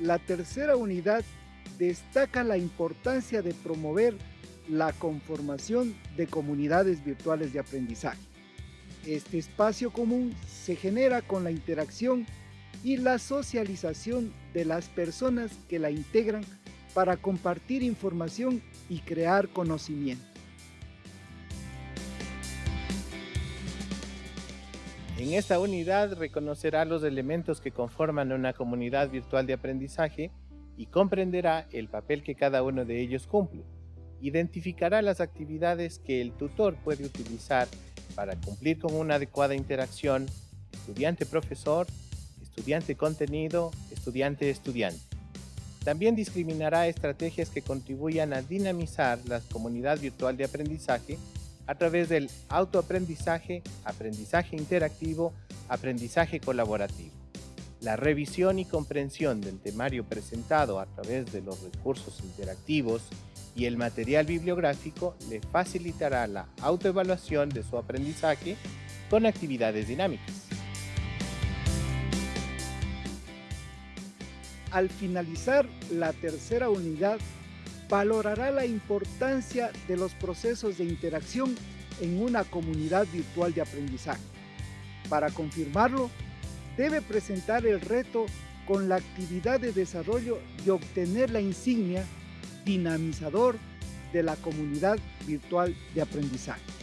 la tercera unidad destaca la importancia de promover la conformación de comunidades virtuales de aprendizaje. Este espacio común se genera con la interacción y la socialización de las personas que la integran para compartir información y crear conocimiento. En esta unidad reconocerá los elementos que conforman una comunidad virtual de aprendizaje y comprenderá el papel que cada uno de ellos cumple. Identificará las actividades que el tutor puede utilizar para cumplir con una adecuada interacción estudiante-profesor, estudiante-contenido, estudiante-estudiante. También discriminará estrategias que contribuyan a dinamizar la comunidad virtual de aprendizaje a través del autoaprendizaje, aprendizaje interactivo, aprendizaje colaborativo. La revisión y comprensión del temario presentado a través de los recursos interactivos y el material bibliográfico le facilitará la autoevaluación de su aprendizaje con actividades dinámicas. Al finalizar la tercera unidad, valorará la importancia de los procesos de interacción en una comunidad virtual de aprendizaje. Para confirmarlo, debe presentar el reto con la actividad de desarrollo y obtener la insignia dinamizador de la comunidad virtual de aprendizaje.